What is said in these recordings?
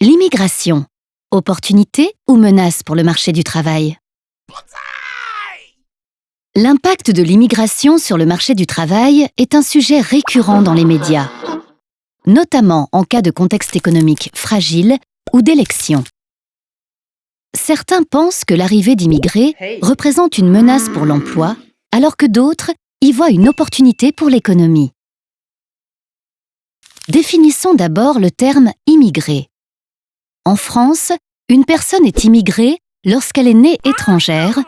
L'immigration. Opportunité ou menace pour le marché du travail? L'impact de l'immigration sur le marché du travail est un sujet récurrent dans les médias, notamment en cas de contexte économique fragile ou d'élection. Certains pensent que l'arrivée d'immigrés représente une menace pour l'emploi, alors que d'autres y voient une opportunité pour l'économie. Définissons d'abord le terme immigré. En France, une personne est immigrée lorsqu'elle est née étrangère,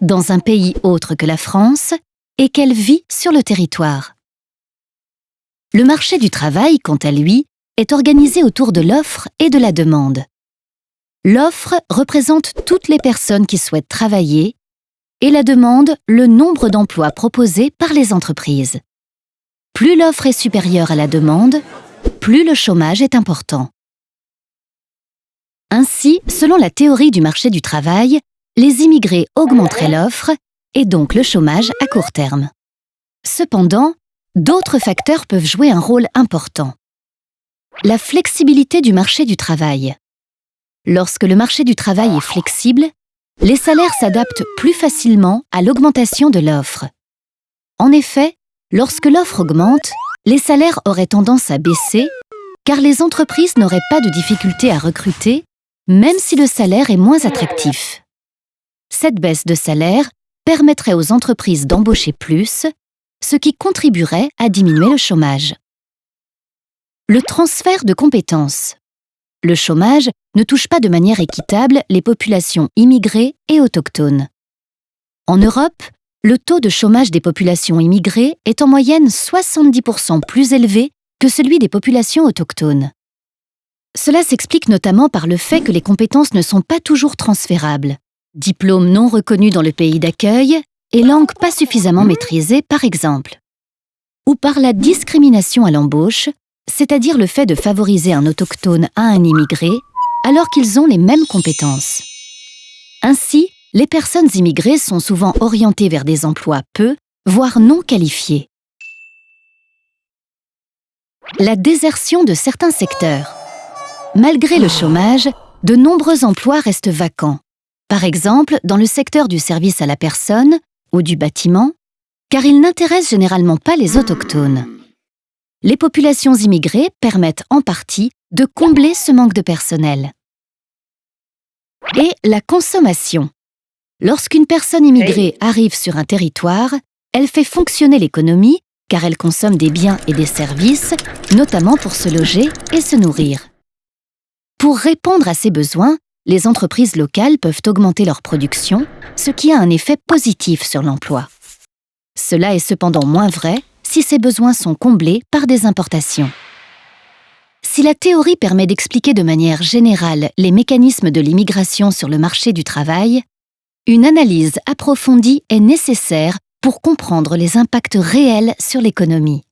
dans un pays autre que la France, et qu'elle vit sur le territoire. Le marché du travail, quant à lui, est organisé autour de l'offre et de la demande. L'offre représente toutes les personnes qui souhaitent travailler et la demande le nombre d'emplois proposés par les entreprises. Plus l'offre est supérieure à la demande, plus le chômage est important. Ainsi, selon la théorie du marché du travail, les immigrés augmenteraient l'offre et donc le chômage à court terme. Cependant, d'autres facteurs peuvent jouer un rôle important. La flexibilité du marché du travail. Lorsque le marché du travail est flexible, les salaires s'adaptent plus facilement à l'augmentation de l'offre. En effet, lorsque l'offre augmente, les salaires auraient tendance à baisser car les entreprises n'auraient pas de difficulté à recruter, même si le salaire est moins attractif. Cette baisse de salaire permettrait aux entreprises d'embaucher plus, ce qui contribuerait à diminuer le chômage. Le transfert de compétences. Le chômage ne touche pas de manière équitable les populations immigrées et autochtones. En Europe, le taux de chômage des populations immigrées est en moyenne 70% plus élevé que celui des populations autochtones. Cela s'explique notamment par le fait que les compétences ne sont pas toujours transférables. Diplômes non reconnus dans le pays d'accueil et langue pas suffisamment maîtrisée, par exemple. Ou par la discrimination à l'embauche, c'est-à-dire le fait de favoriser un autochtone à un immigré alors qu'ils ont les mêmes compétences. Ainsi, les personnes immigrées sont souvent orientées vers des emplois peu, voire non qualifiés. La désertion de certains secteurs. Malgré le chômage, de nombreux emplois restent vacants. Par exemple, dans le secteur du service à la personne ou du bâtiment, car ils n'intéressent généralement pas les autochtones les populations immigrées permettent en partie de combler ce manque de personnel. Et la consommation. Lorsqu'une personne immigrée arrive sur un territoire, elle fait fonctionner l'économie car elle consomme des biens et des services, notamment pour se loger et se nourrir. Pour répondre à ces besoins, les entreprises locales peuvent augmenter leur production, ce qui a un effet positif sur l'emploi. Cela est cependant moins vrai si ces besoins sont comblés par des importations. Si la théorie permet d'expliquer de manière générale les mécanismes de l'immigration sur le marché du travail, une analyse approfondie est nécessaire pour comprendre les impacts réels sur l'économie.